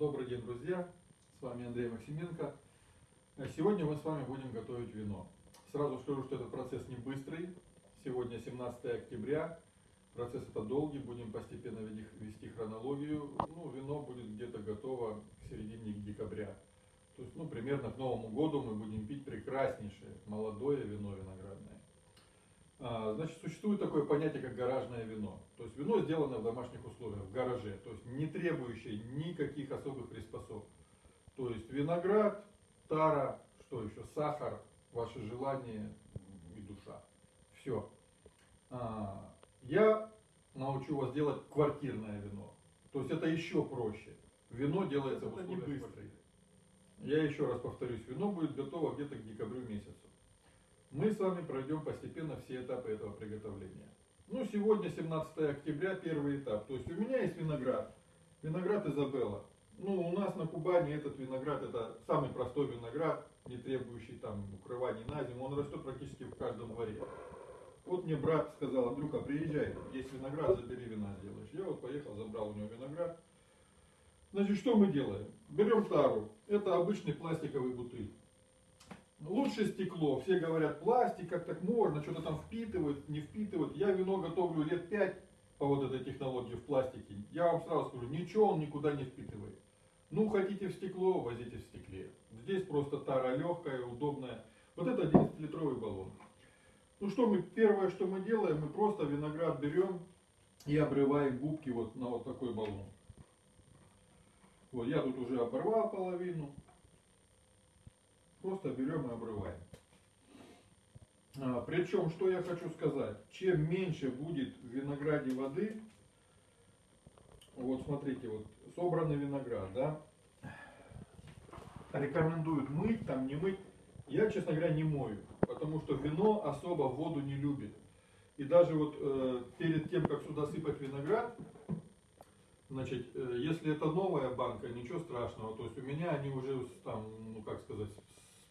Добрый день, друзья! С вами Андрей Максименко. Э, сегодня мы с вами будем готовить вино. Сразу скажу, что этот процесс не быстрый. Сегодня 17 октября. Процесс это долгий, будем постепенно вести хронологию. Ну, вино будет где-то готово к середине декабря. То есть, ну, примерно к Новому году мы будем пить прекраснейшее молодое вино виноградное. А, значит, существует такое понятие, как гаражное вино. То есть вино сделано в домашних условиях, в гараже, то есть не требующее никаких особых приспособ. То есть виноград, тара, что еще, сахар, ваше желание и душа. Все. А, я научу вас делать квартирное вино. То есть это еще проще. Вино делается это в условиях не быстрое. Я еще раз повторюсь, вино будет готово где-то к декабрю месяцу. Мы с вами пройдем постепенно все этапы этого приготовления. Ну, сегодня 17 октября, первый этап. То есть у меня есть виноград. Виноград Изабелла. Ну, у нас на Кубани этот виноград, это самый простой виноград, не требующий там укрывания на зиму. Он растет практически в каждом дворе. Вот мне брат сказал, Андрюха, приезжай, есть виноград, забери вина сделаешь. Я вот поехал, забрал у него виноград. Значит, что мы делаем? Берем тару. Это обычный пластиковый бутыль. Лучше стекло. Все говорят, пластик, как так можно, что-то там впитывает, не впитывает. Я вино готовлю лет пять по вот этой технологии в пластике. Я вам сразу скажу, ничего он никуда не впитывает. Ну, хотите в стекло, возите в стекле. Здесь просто тара легкая, удобная. Вот это 11-литровый баллон. Ну что мы, первое, что мы делаем, мы просто виноград берем и обрываем губки вот на вот такой баллон. Вот я тут уже оборвал половину. Просто берем и обрываем. А, причем, что я хочу сказать, чем меньше будет в винограде воды, вот смотрите, вот собранный виноград, да, рекомендуют мыть, там не мыть. Я, честно говоря, не мою, потому что вино особо воду не любит. И даже вот э, перед тем, как сюда сыпать виноград, значит, э, если это новая банка, ничего страшного. То есть у меня они уже там, ну как сказать,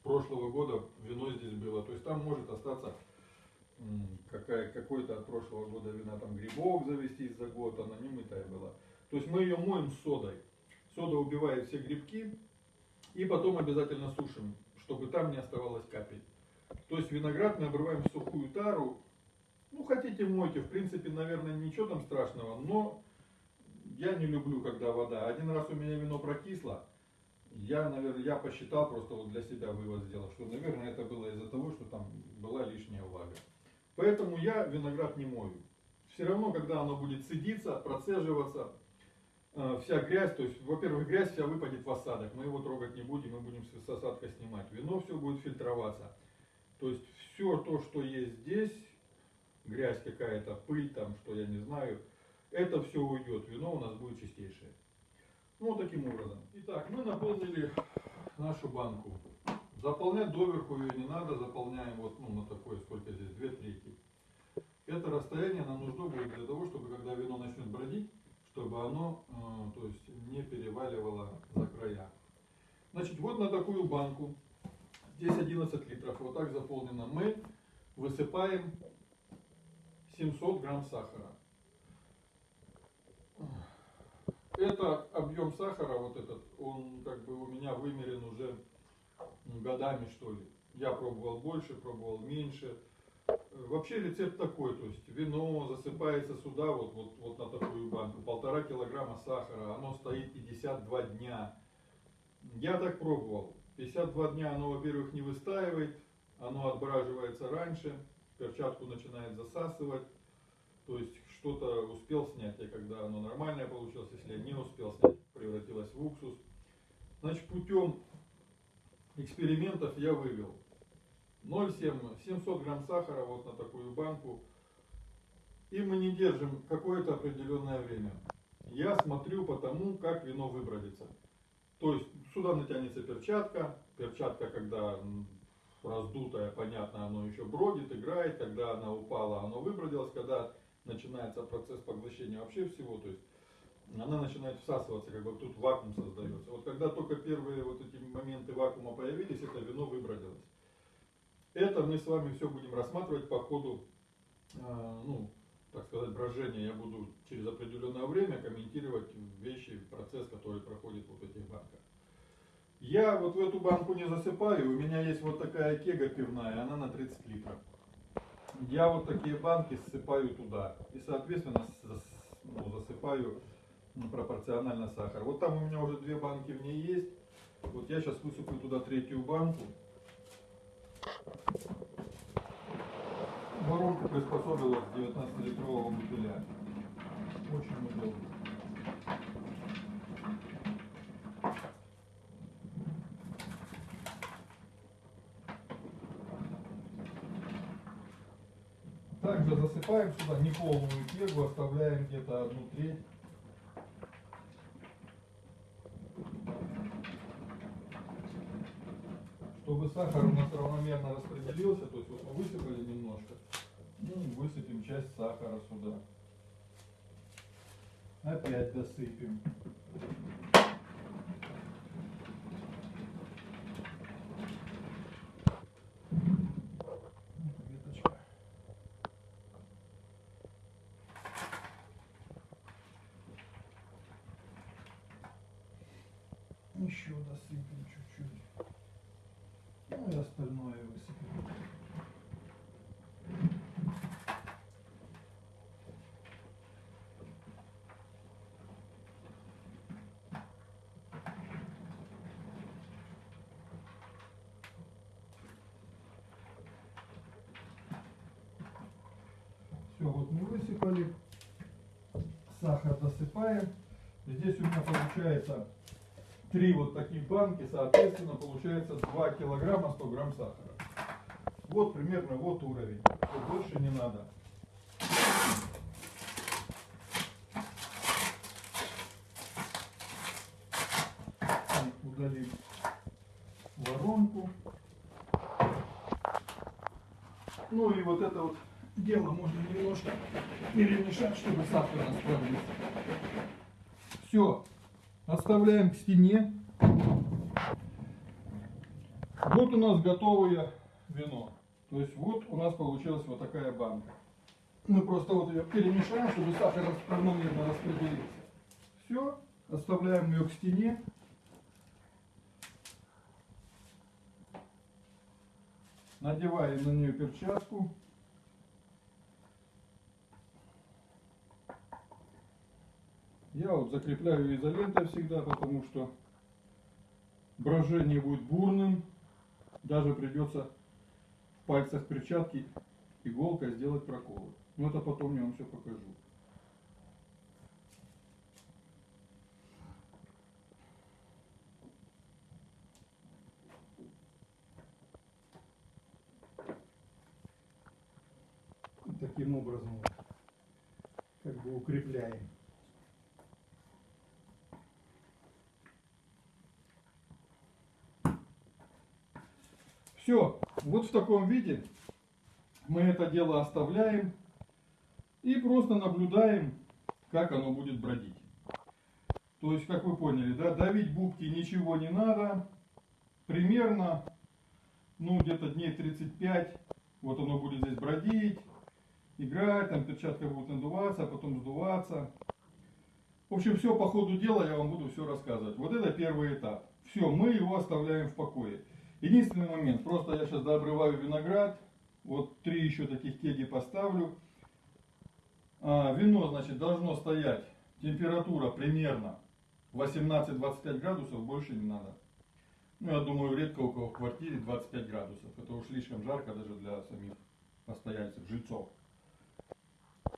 прошлого года вино здесь было. То есть там может остаться какая, какой-то от прошлого года вина, там грибок завестись за год, она не мытая была. То есть мы ее моем содой. Сода убивает все грибки и потом обязательно сушим, чтобы там не оставалось капель. То есть виноград мы обрываем в сухую тару. Ну, хотите мойте, в принципе, наверное, ничего там страшного, но я не люблю, когда вода. Один раз у меня вино прокисло, я, наверное, я посчитал, просто вот для себя вывод сделал, что, наверное, это было из-за того, что там была лишняя влага. Поэтому я виноград не мою. Все равно, когда оно будет цедиться, процеживаться, э, вся грязь, то есть, во-первых, грязь вся выпадет в осадок, мы его трогать не будем, мы будем с осадка снимать. Вино все будет фильтроваться. То есть, все то, что есть здесь, грязь какая-то, пыль там, что я не знаю, это все уйдет, вино у нас будет чистейшее. Ну, таким образом. Итак, мы наполнили нашу банку. Заполнять доверху ее не надо, заполняем вот ну, на такое, сколько здесь, две трети. Это расстояние нам нужно будет для того, чтобы когда вино начнет бродить, чтобы оно э, то есть, не переваливало за края. Значит, вот на такую банку, здесь 11 литров, вот так заполнено, мы высыпаем 700 грамм сахара. Это объем сахара, вот этот, он как бы у меня вымерен уже годами, что ли. Я пробовал больше, пробовал меньше. Вообще рецепт такой, то есть вино засыпается сюда, вот, вот, вот на такую банку, полтора килограмма сахара, оно стоит 52 дня. Я так пробовал. 52 дня оно, во-первых, не выстаивает, оно отбраживается раньше, перчатку начинает засасывать. То есть что-то успел снять, я когда оно нормальное получилось, если я не успел снять, превратилось в уксус. Значит, путем экспериментов я вывел 0,7, 700 грамм сахара вот на такую банку. И мы не держим какое-то определенное время. Я смотрю по тому, как вино выбродится. То есть сюда натянется перчатка. Перчатка, когда раздутая, понятно, оно еще бродит, играет. Когда она упала, оно выбродилось. Когда начинается процесс поглощения вообще всего, то есть она начинает всасываться, как бы тут вакуум создается. Вот когда только первые вот эти моменты вакуума появились, это вино выбродилось. Это мы с вами все будем рассматривать по ходу, э, ну, так сказать, брожения. Я буду через определенное время комментировать вещи, процесс, который проходит вот эти Я вот в эту банку не засыпаю, у меня есть вот такая кега пивная, она на 30 литров. Я вот такие банки ссыпаю туда и, соответственно, ну, засыпаю пропорционально сахар. Вот там у меня уже две банки в ней есть. Вот я сейчас высыплю туда третью банку. Воронка приспособилась к 19-литрового бутыля. Очень удобно. Также засыпаем сюда неполную кегу, оставляем где-то одну треть. Чтобы сахар у нас равномерно распределился, то есть вот мы высыпали немножко, ну, высыпем часть сахара сюда. Опять досыпем. Еще досыпем чуть-чуть. Ну и остальное высыпем. Все, вот мы высыпали. Сахар досыпаем. Здесь у меня получается три вот таких банки, соответственно, получается 2 килограмма 100 грамм сахара. Вот примерно вот уровень. Больше не надо. Удалим воронку. Ну и вот это вот дело можно немножко перемешать, чтобы сахар расплавился. Все, отставляем к стене. Вот у нас готовое вино. То есть вот у нас получилась вот такая банка. Мы просто вот ее перемешаем, чтобы сахар равномерно распределился. Все, оставляем ее к стене. Надеваем на нее перчатку. Я вот закрепляю изолентой всегда, потому что брожение будет бурным. Даже придется в пальцах перчатки иголкой сделать проколы. Но это потом я вам все покажу. Таким образом как бы укрепляем. Все, вот в таком виде мы это дело оставляем и просто наблюдаем, как оно будет бродить. То есть, как вы поняли, да, давить губки ничего не надо. Примерно, ну, где-то дней 35, вот оно будет здесь бродить, играть, там перчатка будет надуваться, а потом сдуваться. В общем, все по ходу дела я вам буду все рассказывать. Вот это первый этап. Все, мы его оставляем в покое. Единственный момент, просто я сейчас дообрываю виноград, вот три еще таких кеги поставлю. А, вино, значит, должно стоять, температура примерно 18-25 градусов, больше не надо. Ну, я думаю, редко у кого в квартире 25 градусов. Это уж слишком жарко даже для самих постояльцев, жильцов.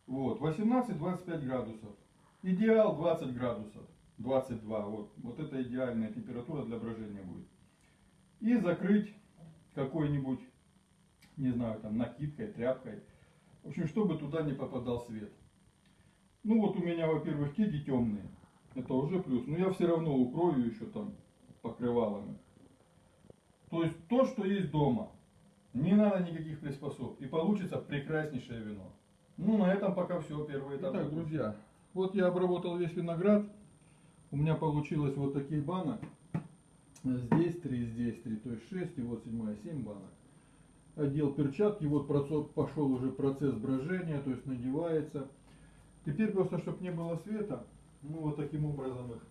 Вот, 18-25 градусов. Идеал 20 градусов, 22, вот, вот это идеальная температура для брожения будет. И закрыть какой-нибудь, не знаю, там накидкой, тряпкой. В общем, чтобы туда не попадал свет. Ну вот у меня, во-первых, кеги темные, это уже плюс, но я все равно укрою еще там покрывалами. То есть то, что есть дома, не надо никаких приспособ, и получится прекраснейшее вино. Ну, на этом пока все, первый этап. Итак, друзья, вот я обработал весь виноград. У меня получилось вот таких банок. Здесь три, здесь три, то есть шесть, и вот седьмая, семь банок. Одел перчатки, вот процесс, пошел уже процесс брожения, то есть надевается. Теперь просто, чтобы не было света, мы вот таким образом их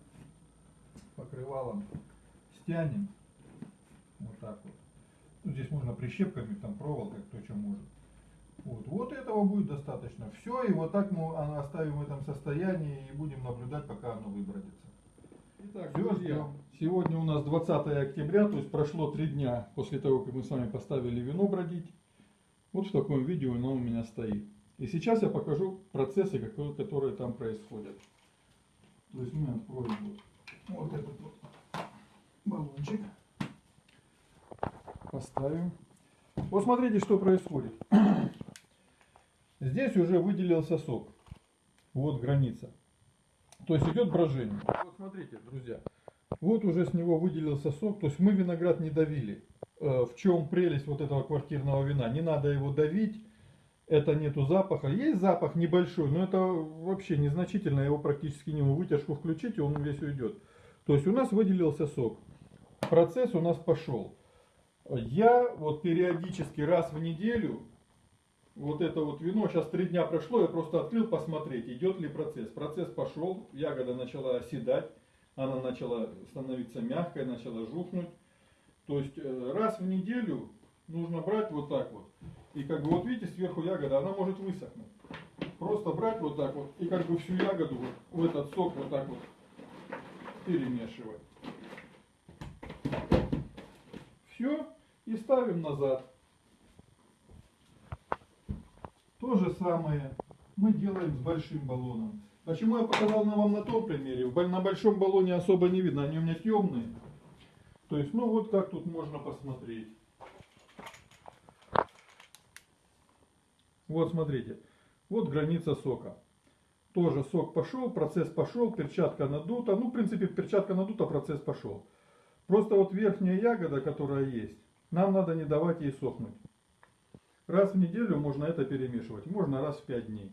покрывалом стянем. Вот так вот. Ну, здесь можно прищепками, там проволокой, кто что может. Вот, вот этого будет достаточно. Все, и вот так мы оставим в этом состоянии и будем наблюдать, пока оно выбродится. Итак, Всё, друзья, сегодня у нас 20 октября, то есть прошло три дня после того, как мы с вами поставили вино бродить. Вот в таком видео оно у меня стоит. И сейчас я покажу процессы, которые, которые там происходят. То есть мы откроем вот, вот этот вот баллончик. Поставим. Вот смотрите, что происходит. Здесь уже выделился сок. Вот граница. То есть идет брожение. Вот смотрите, друзья. Вот уже с него выделился сок. То есть мы виноград не давили. Э, В чем прелесть вот этого квартирного вина? Не надо его давить. Это нету запаха. Есть запах небольшой, но это вообще незначительно. Его практически не вытяжку включите, он весь уйдет. То есть у нас выделился сок. Процесс у нас пошел. Я вот периодически раз в неделю вот это вот вино, сейчас три дня прошло, я просто открыл посмотреть, идет ли процесс. Процесс пошел, ягода начала оседать, она начала становиться мягкой, начала жухнуть. То есть э, раз в неделю нужно брать вот так вот. И как бы вот видите, сверху ягода, она может высохнуть. Просто брать вот так вот и как бы всю ягоду вот в этот сок вот так вот перемешивать. Все, и ставим назад. То же самое мы делаем с большим баллоном. Почему я показал на вам на том примере? На большом баллоне особо не видно, они у меня темные. То есть, ну вот как тут можно посмотреть. Вот смотрите, вот граница сока. Тоже сок пошел, процесс пошел, перчатка надута. Ну, в принципе, перчатка надута, процесс пошел. Просто вот верхняя ягода, которая есть, нам надо не давать ей сохнуть. Раз в неделю можно это перемешивать, можно раз в 5 дней.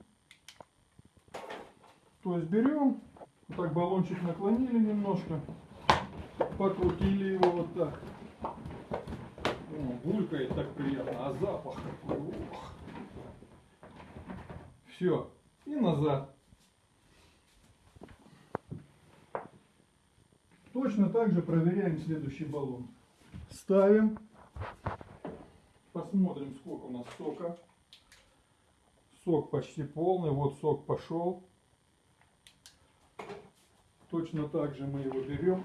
То есть берем, вот так баллончик наклонили немножко, покрутили его вот так. О, булькает так приятно, а запах какой. Ох. Все, и назад. Точно так же проверяем следующий баллон. Ставим. Посмотрим, сколько у нас сока. Сок почти полный. Вот сок пошел. Точно так же мы его берем.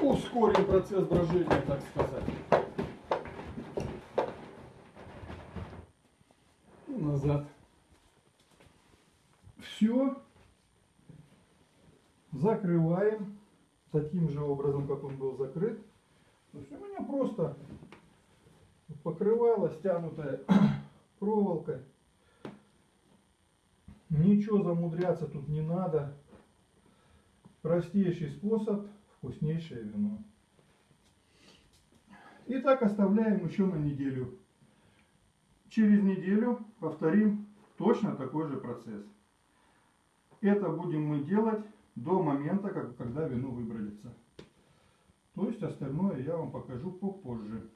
Ускорим процесс брожения, так сказать. И назад. Все. Закрываем таким же образом, как он был закрыт. То есть у меня просто покрывало стянутое проволокой. Ничего замудряться тут не надо. Простейший способ, вкуснейшее вино. И так оставляем еще на неделю. Через неделю повторим точно такой же процесс. Это будем мы делать до момента, как, когда вино выбродится. То есть остальное я вам покажу попозже.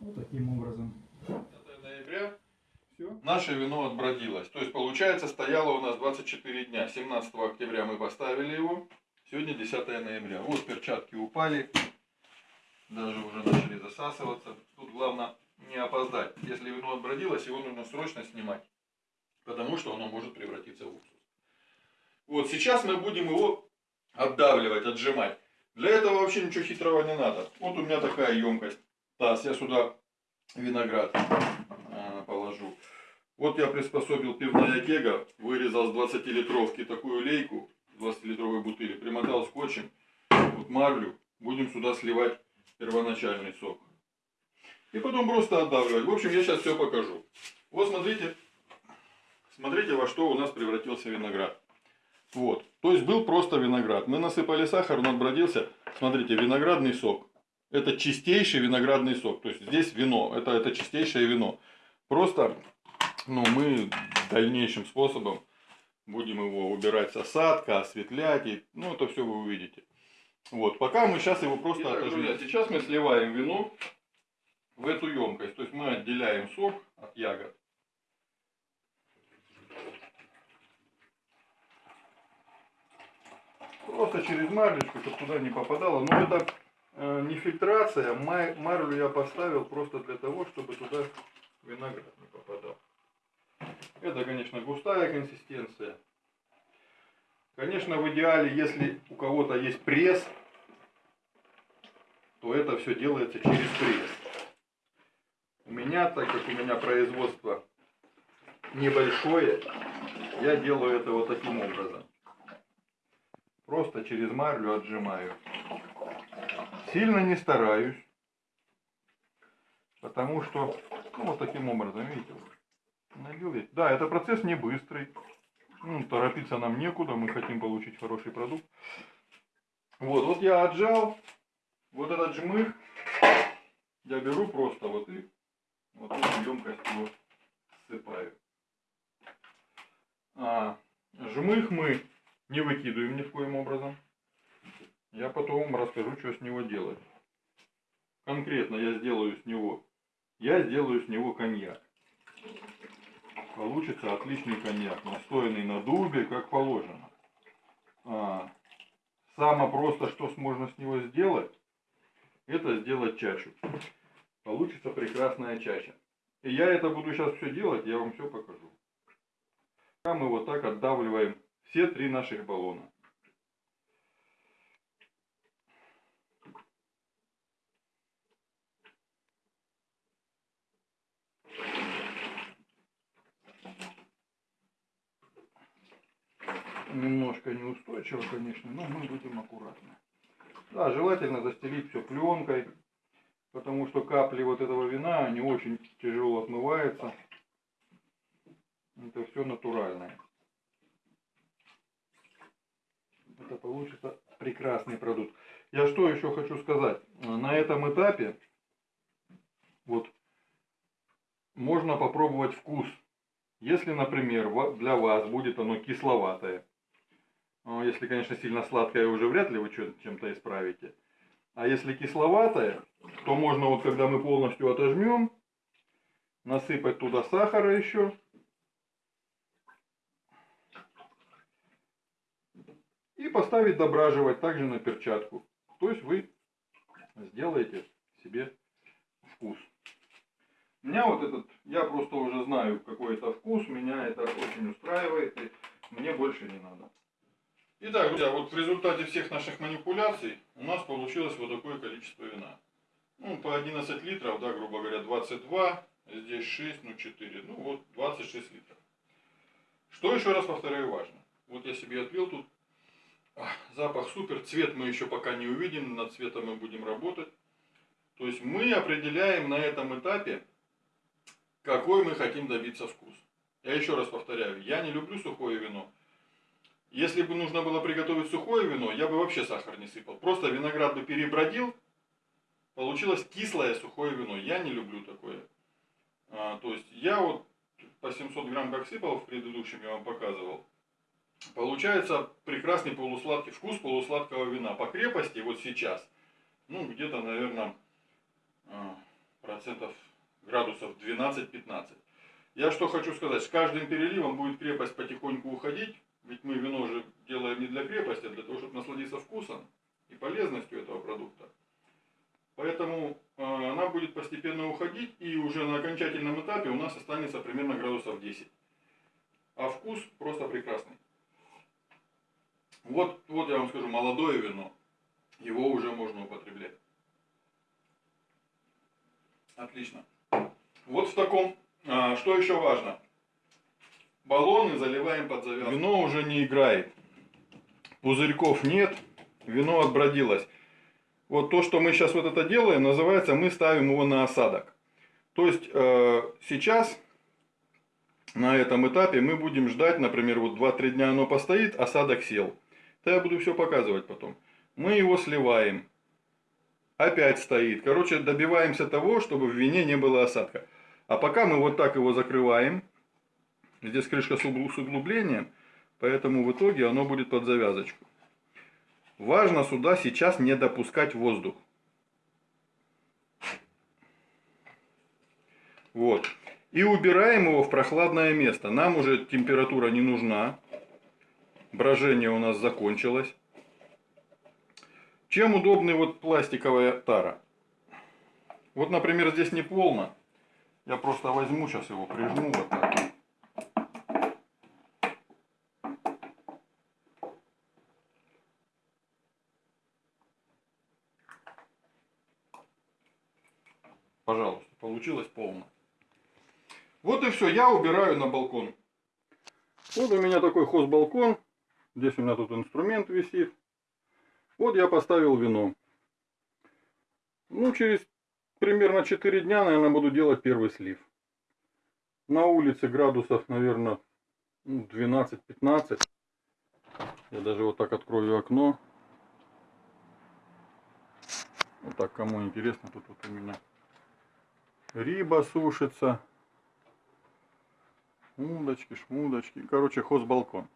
Вот таким образом. 5 ноября. Все. Наше вино отбродилось. То есть получается стояло у нас 24 дня. 17 октября мы поставили его. Сегодня 10 ноября. Вот перчатки упали. Даже уже начали засасываться. Тут главное не опоздать. Если вино отбродилось, его нужно срочно снимать. Потому что оно может превратиться в уксус. Вот сейчас мы будем его отдавливать, отжимать. Для этого вообще ничего хитрого не надо. Вот у меня такая емкость. Таз, я сюда виноград а, положу. Вот я приспособил пивная кега, вырезал с 20-литровки такую лейку, 20-литровой бутыли, примотал скотчем, вот марлю, будем сюда сливать первоначальный сок. И потом просто отдавливать. В общем, я сейчас все покажу. Вот смотрите, смотрите во что у нас превратился виноград. Вот, то есть был просто виноград. Мы насыпали сахар, он отбродился. Смотрите, виноградный сок. Это чистейший виноградный сок. То есть здесь вино, это, это чистейшее вино. Просто ну, мы дальнейшим способом будем его убирать с осадка, осветлять. И, ну, это все вы увидите. Вот, пока мы сейчас его просто Итак, отожмем. друзья, Сейчас мы сливаем вино в эту емкость. То есть мы отделяем сок от ягод. Просто через марлечку, чтобы туда не попадало. Но это э, не фильтрация, марлю я поставил просто для того, чтобы туда виноград не попадал. Это, конечно, густая консистенция. Конечно, в идеале, если у кого-то есть пресс, то это все делается через пресс. У меня, так как у меня производство небольшое, я делаю это вот таким образом. Просто через марлю отжимаю. Сильно не стараюсь. Потому что, ну вот таким образом, видите, налил ведь. Да, это процесс не быстрый. Ну, торопиться нам некуда, мы хотим получить хороший продукт. Вот, вот я отжал, вот этот жмых я беру просто вот и вот эту емкость его ссыпаю. А, жмых мы не выкидываем ни в коем образом. Я потом вам расскажу, что с него делать. Конкретно я сделаю с него, я сделаю с него коньяк. Получится отличный коньяк, настоянный на дубе, как положено. А, самое просто, что можно с него сделать, это сделать чачу. Получится прекрасная чача. И я это буду сейчас все делать, я вам все покажу. Пока мы вот так отдавливаем все три наших баллона. Немножко неустойчиво, конечно, но мы будем аккуратны. Да, желательно застелить все пленкой, потому что капли вот этого вина, они очень тяжело отмываются. Это все натуральное. Это получится прекрасный продукт. Я что еще хочу сказать. На этом этапе вот можно попробовать вкус. Если, например, для вас будет оно кисловатое, если, конечно, сильно сладкое, уже вряд ли вы чем-то исправите. А если кисловатое, то можно вот когда мы полностью отожмем, насыпать туда сахара еще. И поставить дображивать также на перчатку. То есть вы сделаете себе вкус. Меня вот этот, я просто уже знаю какой это вкус, меня это очень устраивает, и мне больше не надо. Итак, друзья, вот в результате всех наших манипуляций у нас получилось вот такое количество вина. Ну, по 11 литров, да, грубо говоря, 22, здесь 6, ну 4, ну вот 26 литров. Что еще раз повторяю важно. Вот я себе отлил тут. Запах супер, цвет мы еще пока не увидим, над цветом мы будем работать. То есть мы определяем на этом этапе, какой мы хотим добиться вкус. Я еще раз повторяю, я не люблю сухое вино. Если бы нужно было приготовить сухое вино, я бы вообще сахар не сыпал. Просто виноград бы перебродил, получилось кислое сухое вино. Я не люблю такое. А, то есть я вот по 700 грамм как сыпал в предыдущем, я вам показывал. Получается прекрасный полусладкий вкус полусладкого вина. По крепости вот сейчас, ну где-то, наверное, а, процентов градусов 12-15. Я что хочу сказать, с каждым переливом будет крепость потихоньку уходить, ведь мы вино же делаем не для крепости, а для того, чтобы насладиться вкусом и полезностью этого продукта. Поэтому э, она будет постепенно уходить, и уже на окончательном этапе у нас останется примерно градусов 10. А вкус просто прекрасный. Вот, вот я вам скажу, молодое вино, его уже можно употреблять. Отлично. Вот в таком, а, что еще важно? Баллоны заливаем под завязку. Вино уже не играет. Пузырьков нет, вино отбродилось. Вот то, что мы сейчас вот это делаем, называется, мы ставим его на осадок. То есть э, сейчас на этом этапе мы будем ждать, например, вот 2-3 дня оно постоит, осадок сел. Это я буду все показывать потом. Мы его сливаем. Опять стоит. Короче, добиваемся того, чтобы в вине не было осадка. А пока мы вот так его закрываем. Здесь крышка с угл- с углублением. Поэтому в итоге оно будет под завязочку. Важно сюда сейчас не допускать воздух. Вот. И убираем его в прохладное место. Нам уже температура не нужна. Брожение у нас закончилось. Чем удобны вот пластиковая тара? Вот, например, здесь не полно. Я просто возьму, сейчас его прижму вот так. Получилось полно. Вот и все, я убираю на балкон. Вот у меня такой хоз-балкон. Здесь у меня тут инструмент висит. Вот я поставил вино. Ну, через примерно 4 дня, наверное, буду делать первый слив. На улице градусов, наверное, 12-15. Я даже вот так открою окно. Вот так, кому интересно, тут вот у меня риба сушится. Удочки, шмудочки. Короче, хозбалкон.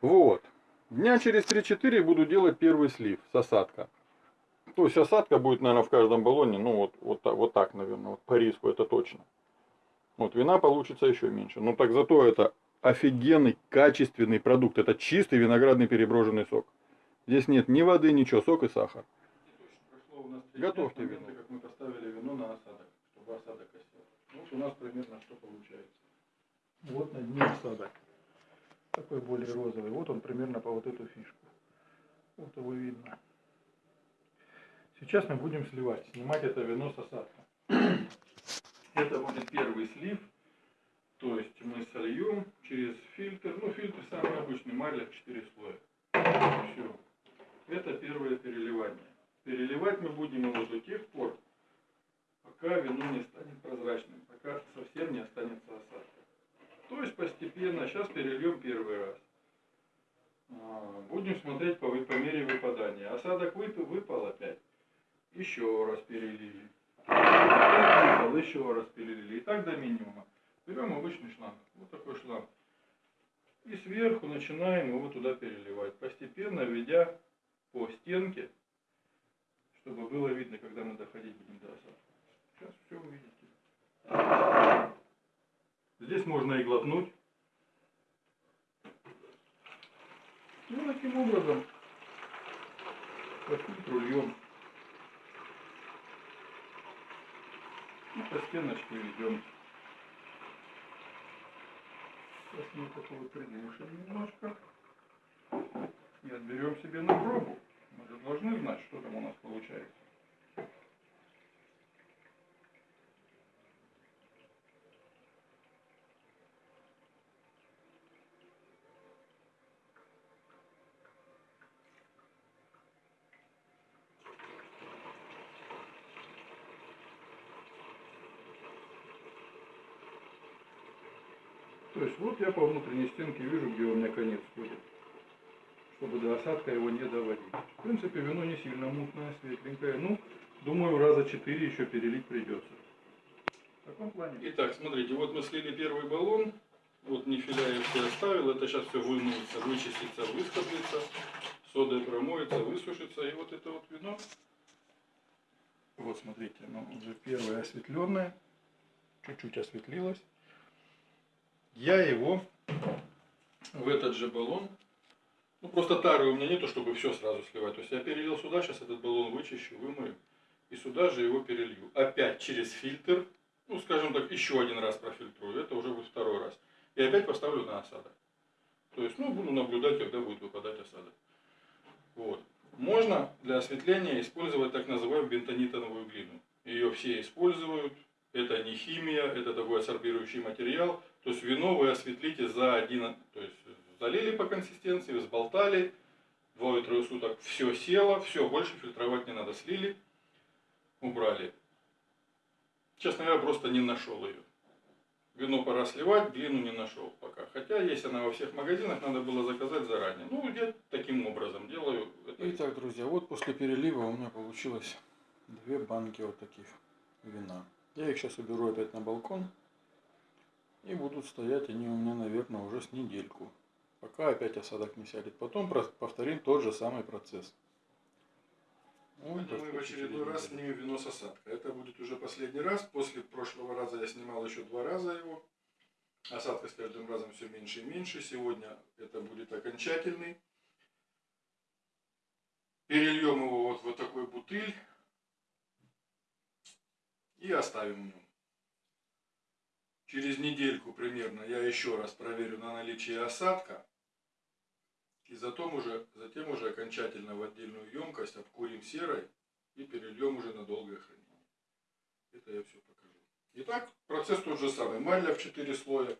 Вот. Дня через 3-4 буду делать первый слив с осадка. То есть осадка будет, наверное, в каждом баллоне, ну вот, вот, вот так, наверное, вот по риску это точно. Вот вина получится еще меньше. Но так зато это офигенный, качественный продукт. Это чистый виноградный переброженный сок. Здесь нет ни воды, ничего, сок и сахар. Готовьте вино. Как мы поставили вино на осадок, чтобы осадок осел. Вот у нас примерно что получается. Вот на дне осадок. Такой более розовый. Вот он примерно по вот эту фишку. Вот его видно. Сейчас мы будем сливать, снимать это вино с осадка. Это будет первый слив. То есть мы сольем через фильтр. Ну, фильтр самый обычный, маля 4 слоя. Все. Это первое переливание. Переливать мы будем его до тех пор, пока вино не станет прозрачным, пока совсем не останется осадка. То есть постепенно, сейчас перельем первый раз. А, будем смотреть по, мере выпадания. Осадок выпал, выпал опять. Еще раз перелили. Выпал, еще раз перелили. И так до минимума. Берем обычный шланг. Вот такой шланг. И сверху начинаем его туда переливать. Постепенно введя по стенке чтобы было видно, когда мы доходить будем до осадка. Сейчас все увидите. Здесь можно и глотнуть. Ну, таким образом, по фильтру льем. И по стеночке ведем. Сейчас мы такого приглушим немножко. И отберем себе на пробу. Мы же должны знать, что там у нас получается. То есть вот я по внутренней стенке вижу, где у меня конец ходит чтобы до осадка его не доводить. В принципе, вино не сильно мутное, светленькое. Ну, думаю, раза четыре еще перелить придется. В таком плане. Итак, смотрите, вот мы слили первый баллон. Вот нефиля я все оставил. Это сейчас все вымоется, вычистится, высходится. Содой промоется, высушится. И вот это вот вино. Вот смотрите, оно уже первое осветленное. Чуть-чуть осветлилось. Я его в этот же баллон ну, просто тары у меня нету, чтобы все сразу сливать. То есть я перелил сюда, сейчас этот баллон вычищу, вымою. И сюда же его перелью. Опять через фильтр. Ну, скажем так, еще один раз профильтрую. Это уже будет второй раз. И опять поставлю на осадок. То есть, ну, буду наблюдать, когда будет выпадать осадок. Вот. Можно для осветления использовать так называемую бентонитовую глину. Ее все используют. Это не химия, это такой абсорбирующий материал. То есть вино вы осветлите за один, то есть залили по консистенции, взболтали, двое-трое суток все село, все, больше фильтровать не надо, слили, убрали. Честно говоря, просто не нашел ее. Вино пора сливать, глину не нашел пока. Хотя есть она во всех магазинах, надо было заказать заранее. Ну, я таким образом делаю. Это... Итак, друзья, вот после перелива у меня получилось две банки вот таких вина. Я их сейчас уберу опять на балкон. И будут стоять они у меня, наверное, уже с недельку пока опять осадок не сядет. Потом повторим тот же самый процесс. Ну, мы в очередной раз снимем вино с осадка. Это будет уже последний раз. После прошлого раза я снимал еще два раза его. Осадка с каждым разом все меньше и меньше. Сегодня это будет окончательный. перельем его вот в такой бутыль и оставим в нем. Через недельку примерно я еще раз проверю на наличие осадка. И затем уже, затем уже окончательно в отдельную емкость обкурим серой и перельем уже на долгое хранение. Это я все покажу. Итак, процесс тот же самый. Мальля в 4 слоя.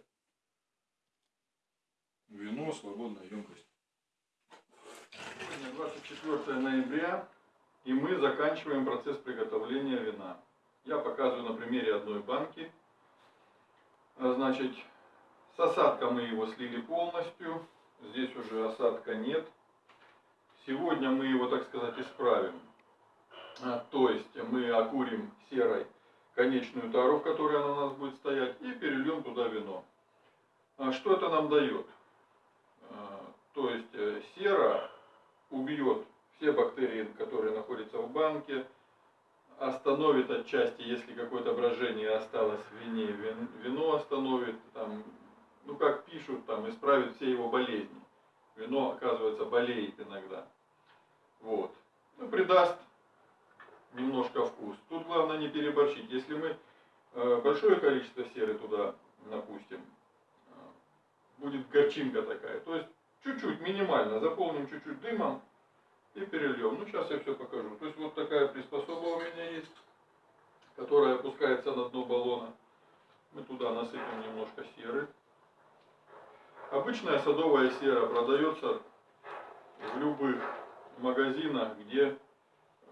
Вино, свободная емкость. Сегодня 24 ноября, и мы заканчиваем процесс приготовления вина. Я показываю на примере одной банки. Значит, с осадка мы его слили полностью. Здесь уже осадка нет. Сегодня мы его, так сказать, исправим. А, То есть мы окурим серой конечную тару, в которой она у нас будет стоять, и перельем туда вино. А Что это нам дает? А, То есть э, сера убьет все бактерии, которые находятся в банке, остановит отчасти, если какое-то брожение осталось в вине, вин- вино остановит, там, ну как пишут, там, исправит все его болезни. Вино, оказывается, болеет иногда. Вот. Ну, придаст немножко вкус. Тут главное не переборщить. Если мы э, большое количество серы туда напустим, э, будет горчинка такая. То есть чуть-чуть, минимально, заполним чуть-чуть дымом и перельем. Ну, сейчас я все покажу. То есть вот такая приспособа у меня есть, которая опускается на дно баллона. Мы туда насыпем немножко серы. Обычная садовая сера продается в любых магазинах, где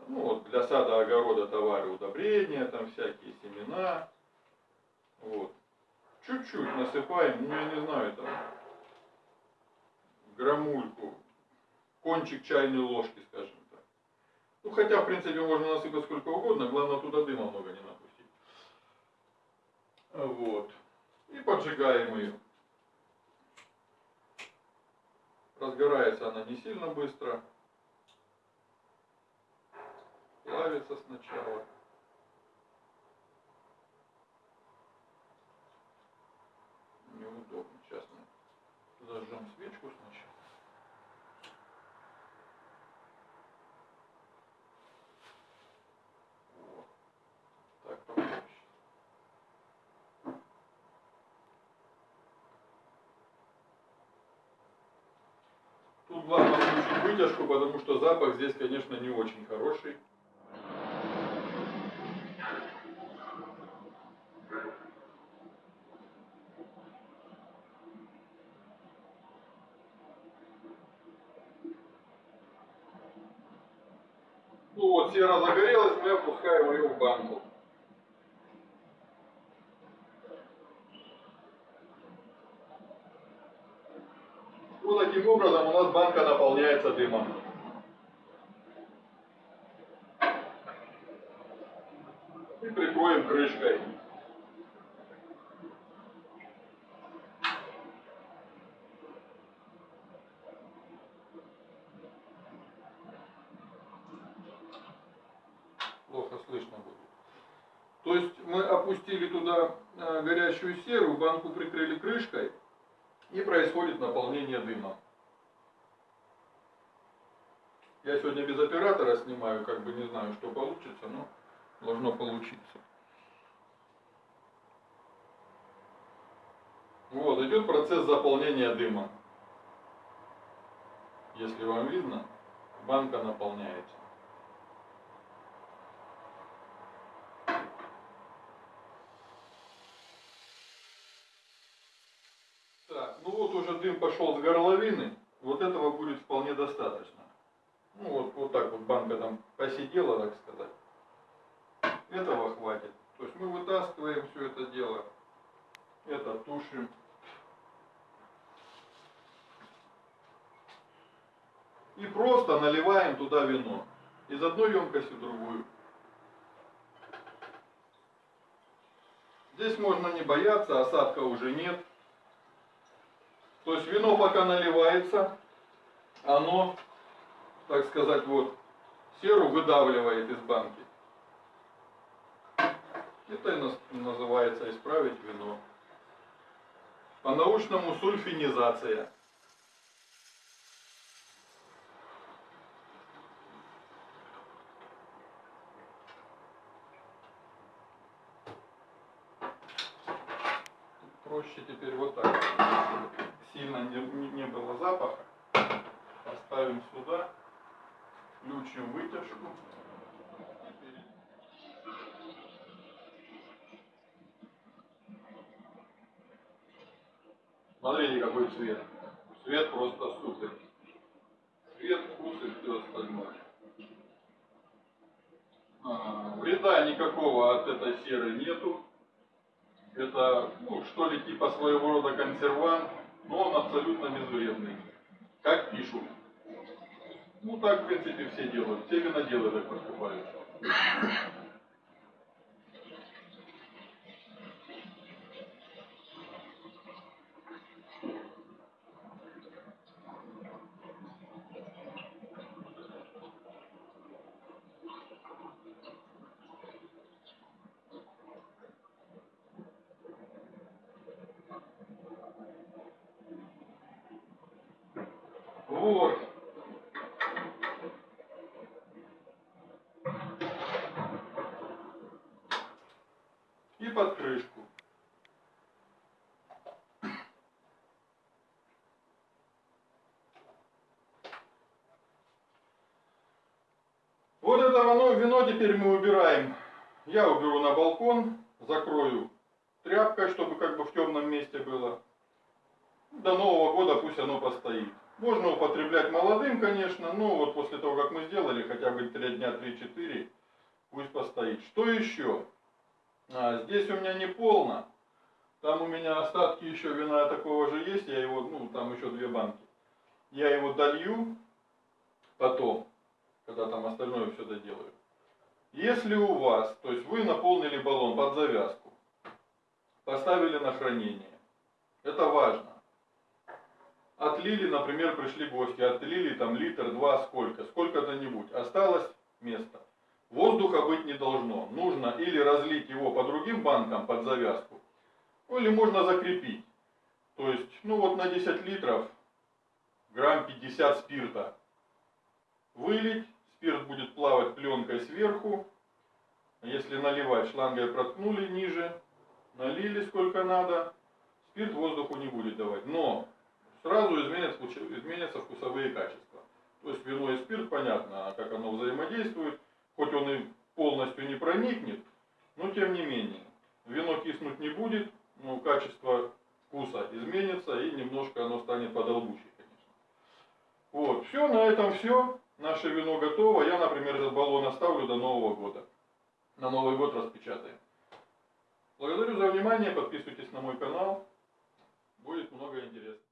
ну, вот, для сада, огорода товары, удобрения, там всякие семена. Вот. Чуть-чуть насыпаем, ну я не знаю, там грамульку, кончик чайной ложки, скажем так. Ну, хотя, в принципе, можно насыпать сколько угодно, главное туда дыма много не напустить. Вот. И поджигаем ее. Разгорается она не сильно быстро. Плавится сначала. Неудобно. Сейчас мы зажжем свечку сначала. Вот. Так попроще. Тут главное включить вытяжку, потому что запах здесь, конечно, не очень хороший. Ну вот, сера загорелась, мы опускаем ее в банку. Вот таким образом у нас банка наполняется дымом. И прикроем крышкой. Плохо слышно будет. То есть мы опустили туда э, горячую серу, банку прикрыли крышкой, и происходит наполнение дымом. Я сегодня без оператора снимаю, как бы не знаю, что получится, но должно получиться. Вот, идет процесс заполнения дымом. Если вам видно, банка наполняется. Так, ну вот уже дым пошел с горловины, вот этого будет вполне достаточно. Ну вот, вот так вот банка там посидела, так сказать. Этого хватит. То есть мы вытаскиваем все это дело, это тушим. И просто наливаем туда вино. Из одной емкости в другую. Здесь можно не бояться, осадка уже нет. То есть вино пока наливается, оно, так сказать, вот, серу выдавливает из банки. Это и называется исправить вино. По-научному сульфинизация. Проще теперь вот так. Сильно не, не было запаха. Поставим сюда. Включим вытяжку. Смотрите, какой цвет. Цвет просто супер. Цвет, вкус и все остальное. А, вреда никакого от этой серы нету. Это, ну, что ли, типа своего рода консервант, но он абсолютно безвредный. Как пишут. Ну, так, в принципе, все делают. Все виноделы так поступают. Вот. И под крышку. Вот это вино, вино теперь мы убираем. Я уберу на балкон, закрою тряпкой, чтобы как бы в темном месте было. До Нового года пусть оно постоит. Можно употреблять молодым, конечно, но вот после того, как мы сделали, хотя бы 3 дня, 3-4, пусть постоит. Что еще? А, здесь у меня не полно. Там у меня остатки еще вина такого же есть, я его, ну, там еще две банки. Я его долью потом, когда там остальное все доделаю. Если у вас, то есть вы наполнили баллон под завязку, поставили на хранение, это важно отлили, например, пришли гости, отлили там литр, два, сколько, сколько-то-нибудь, осталось место. Воздуха быть не должно. Нужно или разлить его по другим банкам под завязку, или можно закрепить. То есть, ну вот на 10 литров грамм 50 спирта вылить, спирт будет плавать пленкой сверху. Если наливать, шлангой проткнули ниже, налили сколько надо, спирт воздуху не будет давать. Но сразу изменятся, изменятся вкусовые качества. То есть вино и спирт, понятно, как оно взаимодействует, хоть он и полностью не проникнет, но тем не менее. Вино киснуть не будет, но качество вкуса изменится и немножко оно станет подолбучей, конечно. Вот, все, на этом все. Наше вино готово. Я, например, этот баллон оставлю до Нового года. На Новый год распечатаем. Благодарю за внимание, подписывайтесь на мой канал. Будет много интересного.